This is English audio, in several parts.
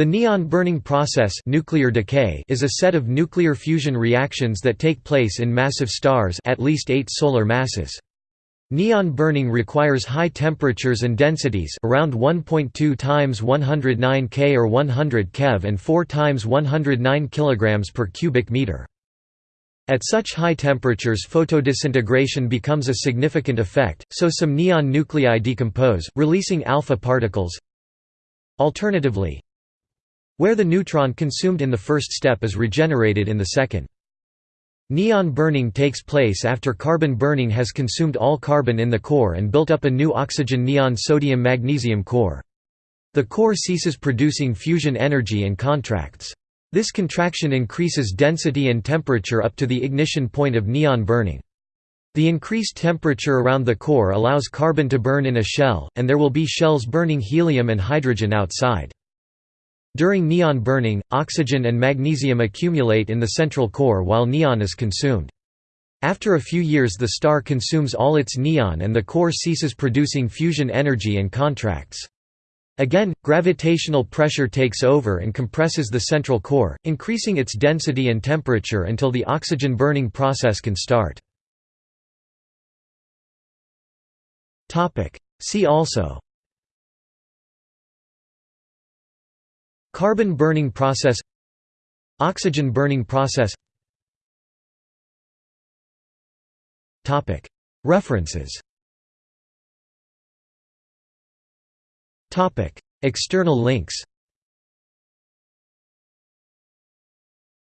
The neon burning process nuclear decay is a set of nuclear fusion reactions that take place in massive stars at least eight solar masses. Neon burning requires high temperatures and densities around 1.2 times 109 K or 100 keV and 4 times 109 kg per cubic meter. At such high temperatures photodisintegration becomes a significant effect, so some neon nuclei decompose, releasing alpha particles. Alternatively, where the neutron consumed in the first step is regenerated in the second. Neon burning takes place after carbon burning has consumed all carbon in the core and built up a new oxygen neon sodium magnesium core. The core ceases producing fusion energy and contracts. This contraction increases density and temperature up to the ignition point of neon burning. The increased temperature around the core allows carbon to burn in a shell, and there will be shells burning helium and hydrogen outside. During neon burning, oxygen and magnesium accumulate in the central core while neon is consumed. After a few years the star consumes all its neon and the core ceases producing fusion energy and contracts. Again, gravitational pressure takes over and compresses the central core, increasing its density and temperature until the oxygen burning process can start. See also Carbon burning process Oxygen burning process References External links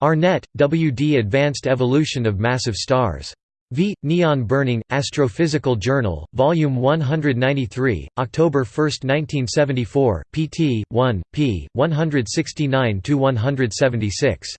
Arnett, W. D. Advanced Evolution of Massive Stars V. Neon Burning, Astrophysical Journal, Volume 193, October 1, 1974, pt. 1, p. 169–176.